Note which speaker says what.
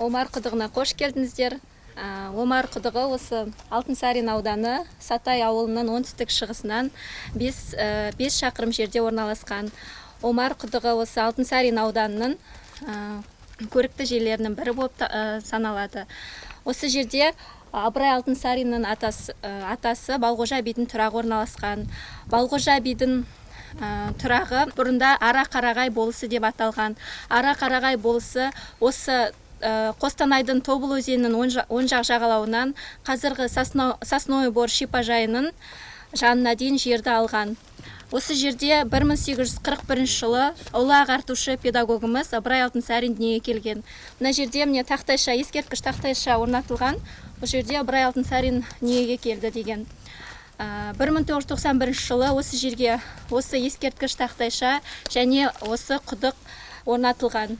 Speaker 1: омар құдығына қош келдіңіздер. Омар құдығы осы алтынсарин ауданы сатай ауылының оңтүстік шығысынан 5, шақырым жерде орналасқан. Омар құдығы осы алтынсарин ауданының көрікті жерлерінің бірі болып саналады. Осы жерде абырай алтынсариннің атасы, атасы балғожа бидің тұрағы орналасқан. Балғожа бидің тұрағы бұрында ара қарағай болысы деп аталған. Ара қарағай болысы осы қостанайдың тобыл өзенінің оң жақ жағалауынан қазіргі сосновый бор шипажайының жанына дейін жерді алған. Осы жерде 1841 жылы ұлы ағартушы педагогымыз ыбырай алтынсарин дүниеге келген. Мына жерде міне тақтайша ескерткіш тақтайша орнатылған. Бұл жерде ыбырай алтынсарин дүниеге келді деген. 1991 жылы осы жерге осы ескерткіш тақтайша және осы құдық орнатылған.